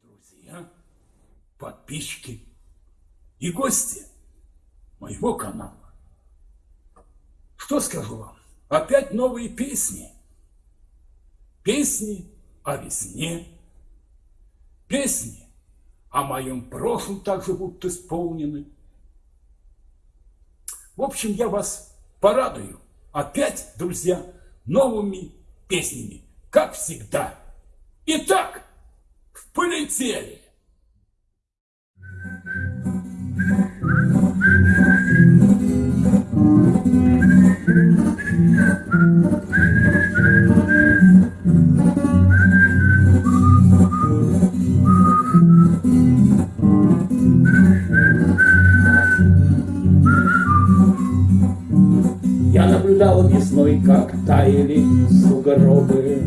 друзья, подписчики и гости моего канала. Что скажу вам? Опять новые песни. Песни о весне. Песни о моем прошлом также будут исполнены. В общем, я вас порадую опять, друзья, новыми песнями, как всегда. Итак, полетели! Наблюдал весной, как таяли сугробы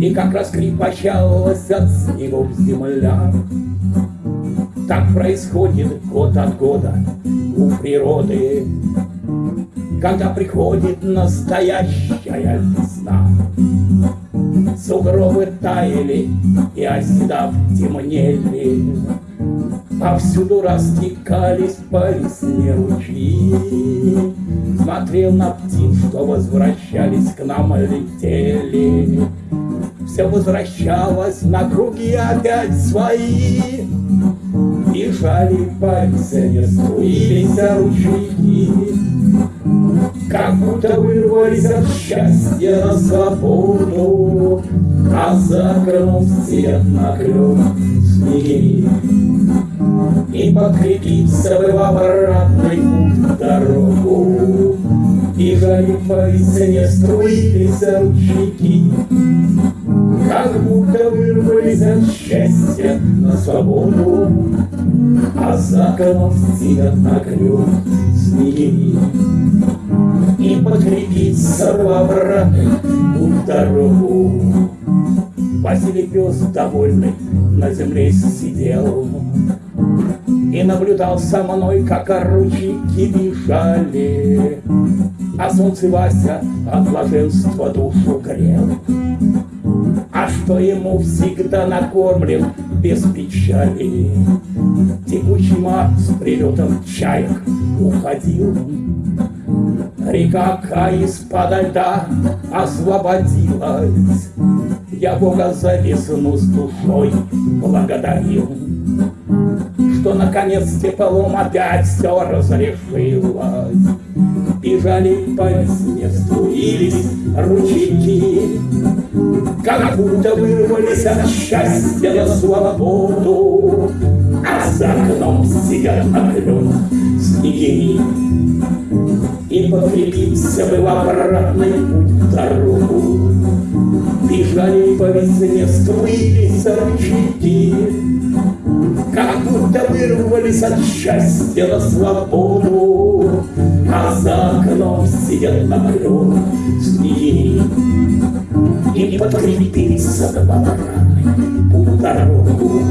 и как раскрепощалась от снегов земля. Так происходит год от года у природы, Когда приходит настоящая весна. Сугробы таяли и оседав темнели, Повсюду растекались по весне ручьи. Смотрел на птиц, что возвращались к нам, летели все возвращалось на круги опять свои. И жали по весне струились ручейки, Как будто вырвались от счастья на свободу, А за окном свет накрыл снеги. И подкрепиться в путь дорогу, И жали по весне струились ручейки, как будто вырвались от счастья на свободу, А за окном сидят на крюк снеги. И подкрепиться в путь дорогу. Василий пес довольный на земле сидел И наблюдал со мной, как ручейки бежали, А солнце Вася от блаженства душу грел а что ему всегда накормлен без печали. Текучий мар с прилетом чаек уходил. Река из-под льда освободилась. Я Бога за весну с душой благодарил, Что наконец теплом опять все разрешилось. Бежали по весне, струились ручейки, Как будто вырвались от счастья на свободу, А за окном сидят на клен снеги. И подкрепиться бы в обратный путь дорогу, Бежали по весне, струились ручейки, Как будто вырвались от счастья на свободу, А за окном сидят на снеги. И подкрепиться в обратный путь дорогу,